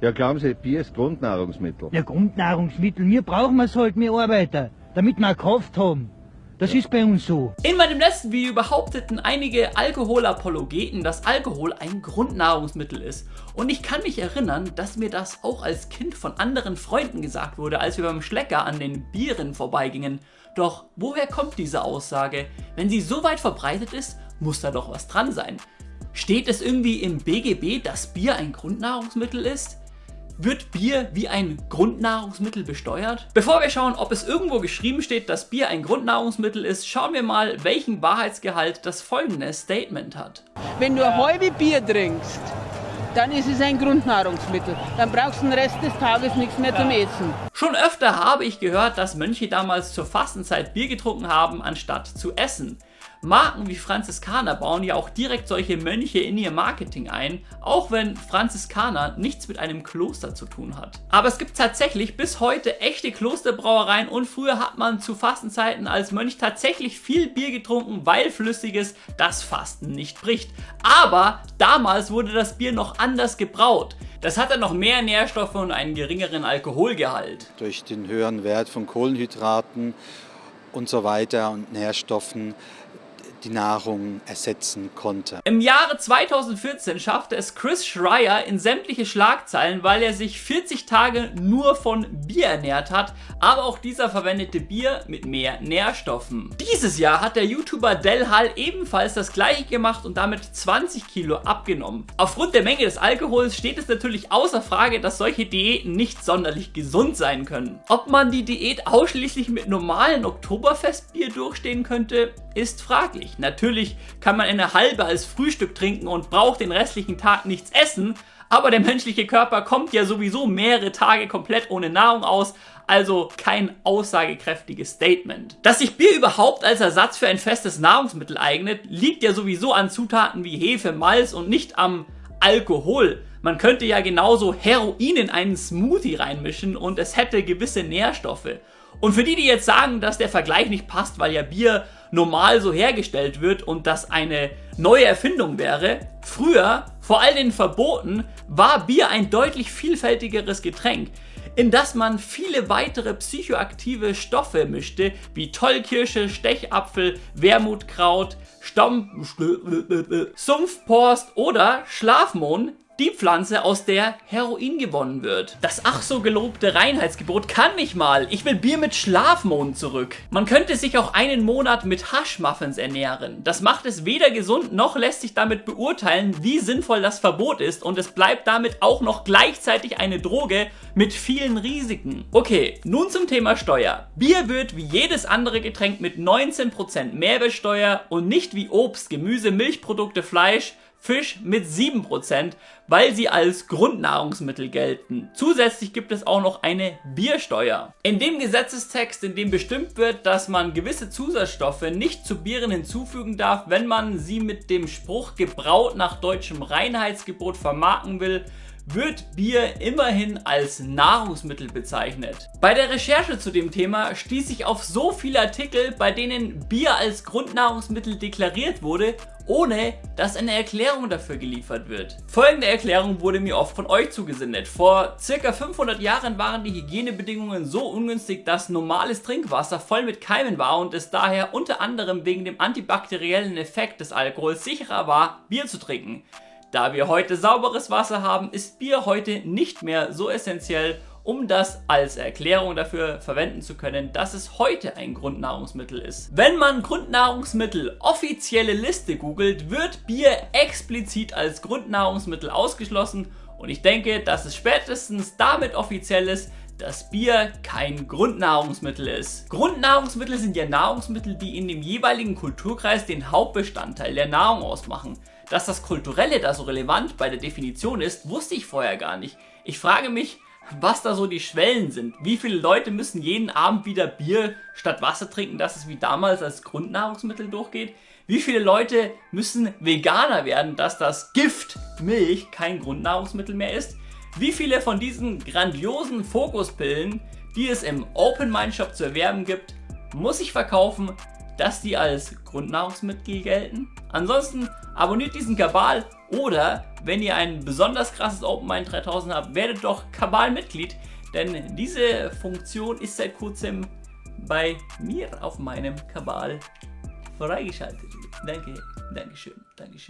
Ja, glauben Sie, Bier ist Grundnahrungsmittel. Ja, Grundnahrungsmittel, wir brauchen es halt, wir Arbeiter, damit wir Kraft haben. Das ist bei uns so. In meinem letzten Video behaupteten einige Alkoholapologeten, dass Alkohol ein Grundnahrungsmittel ist. Und ich kann mich erinnern, dass mir das auch als Kind von anderen Freunden gesagt wurde, als wir beim Schlecker an den Bieren vorbeigingen. Doch woher kommt diese Aussage? Wenn sie so weit verbreitet ist, muss da doch was dran sein. Steht es irgendwie im BGB, dass Bier ein Grundnahrungsmittel ist? Wird Bier wie ein Grundnahrungsmittel besteuert? Bevor wir schauen, ob es irgendwo geschrieben steht, dass Bier ein Grundnahrungsmittel ist, schauen wir mal, welchen Wahrheitsgehalt das folgende Statement hat. Wenn du ein halbes Bier trinkst, dann ist es ein Grundnahrungsmittel. Dann brauchst du den Rest des Tages nichts mehr zum Essen. Schon öfter habe ich gehört, dass Mönche damals zur Fastenzeit Bier getrunken haben, anstatt zu essen. Marken wie Franziskaner bauen ja auch direkt solche Mönche in ihr Marketing ein, auch wenn Franziskaner nichts mit einem Kloster zu tun hat. Aber es gibt tatsächlich bis heute echte Klosterbrauereien und früher hat man zu Fastenzeiten als Mönch tatsächlich viel Bier getrunken, weil Flüssiges das Fasten nicht bricht. Aber damals wurde das Bier noch anders gebraut. Das hatte noch mehr Nährstoffe und einen geringeren Alkoholgehalt. Durch den höheren Wert von Kohlenhydraten und so weiter und Nährstoffen die Nahrung ersetzen konnte. Im Jahre 2014 schaffte es Chris Schreier in sämtliche Schlagzeilen, weil er sich 40 Tage nur von Bier ernährt hat, aber auch dieser verwendete Bier mit mehr Nährstoffen. Dieses Jahr hat der YouTuber Del Hall ebenfalls das gleiche gemacht und damit 20 Kilo abgenommen. Aufgrund der Menge des Alkohols steht es natürlich außer Frage, dass solche Diäten nicht sonderlich gesund sein können. Ob man die Diät ausschließlich mit normalen Oktoberfestbier durchstehen könnte, ist fraglich. Natürlich kann man eine halbe als Frühstück trinken und braucht den restlichen Tag nichts essen, aber der menschliche Körper kommt ja sowieso mehrere Tage komplett ohne Nahrung aus, also kein aussagekräftiges Statement. Dass sich Bier überhaupt als Ersatz für ein festes Nahrungsmittel eignet, liegt ja sowieso an Zutaten wie Hefe, Malz und nicht am Alkohol. Man könnte ja genauso Heroin in einen Smoothie reinmischen und es hätte gewisse Nährstoffe. Und für die, die jetzt sagen, dass der Vergleich nicht passt, weil ja Bier normal so hergestellt wird und das eine neue Erfindung wäre, früher, vor all den Verboten, war Bier ein deutlich vielfältigeres Getränk in das man viele weitere psychoaktive Stoffe mischte, wie Tollkirsche, Stechapfel, Wermutkraut, Stamm, Sumpfporst oder Schlafmohn, die Pflanze, aus der Heroin gewonnen wird. Das ach so gelobte Reinheitsgebot kann nicht mal. Ich will Bier mit Schlafmohn zurück. Man könnte sich auch einen Monat mit Haschmuffins ernähren. Das macht es weder gesund, noch lässt sich damit beurteilen, wie sinnvoll das Verbot ist und es bleibt damit auch noch gleichzeitig eine Droge mit vielen Risiken. Okay, nun zum Thema Steuer. Bier wird wie jedes andere Getränk mit 19% Mehrwertsteuer und nicht wie Obst, Gemüse, Milchprodukte, Fleisch Fisch mit 7%, weil sie als Grundnahrungsmittel gelten. Zusätzlich gibt es auch noch eine Biersteuer. In dem Gesetzestext, in dem bestimmt wird, dass man gewisse Zusatzstoffe nicht zu Bieren hinzufügen darf, wenn man sie mit dem Spruch gebraut nach deutschem Reinheitsgebot vermarkten will, wird Bier immerhin als Nahrungsmittel bezeichnet. Bei der Recherche zu dem Thema stieß ich auf so viele Artikel, bei denen Bier als Grundnahrungsmittel deklariert wurde, ohne dass eine Erklärung dafür geliefert wird. Folgende Erklärung wurde mir oft von euch zugesendet. Vor circa 500 Jahren waren die Hygienebedingungen so ungünstig, dass normales Trinkwasser voll mit Keimen war und es daher unter anderem wegen dem antibakteriellen Effekt des Alkohols sicherer war, Bier zu trinken. Da wir heute sauberes Wasser haben, ist Bier heute nicht mehr so essentiell, um das als Erklärung dafür verwenden zu können, dass es heute ein Grundnahrungsmittel ist. Wenn man Grundnahrungsmittel offizielle Liste googelt, wird Bier explizit als Grundnahrungsmittel ausgeschlossen und ich denke, dass es spätestens damit offiziell ist, dass Bier kein Grundnahrungsmittel ist. Grundnahrungsmittel sind ja Nahrungsmittel, die in dem jeweiligen Kulturkreis den Hauptbestandteil der Nahrung ausmachen. Dass das Kulturelle da so relevant bei der Definition ist, wusste ich vorher gar nicht. Ich frage mich, was da so die Schwellen sind. Wie viele Leute müssen jeden Abend wieder Bier statt Wasser trinken, dass es wie damals als Grundnahrungsmittel durchgeht? Wie viele Leute müssen Veganer werden, dass das Gift Milch kein Grundnahrungsmittel mehr ist? Wie viele von diesen grandiosen Fokuspillen, die es im Open Mind Shop zu erwerben gibt, muss ich verkaufen, dass die als Grundnahrungsmittel gelten? Ansonsten abonniert diesen Kabal Oder wenn ihr ein besonders krasses OpenMind 3000 habt, werdet doch Kabal-Mitglied, denn diese Funktion ist seit kurzem bei mir auf meinem Kabal freigeschaltet. Danke, Dankeschön, Dankeschön.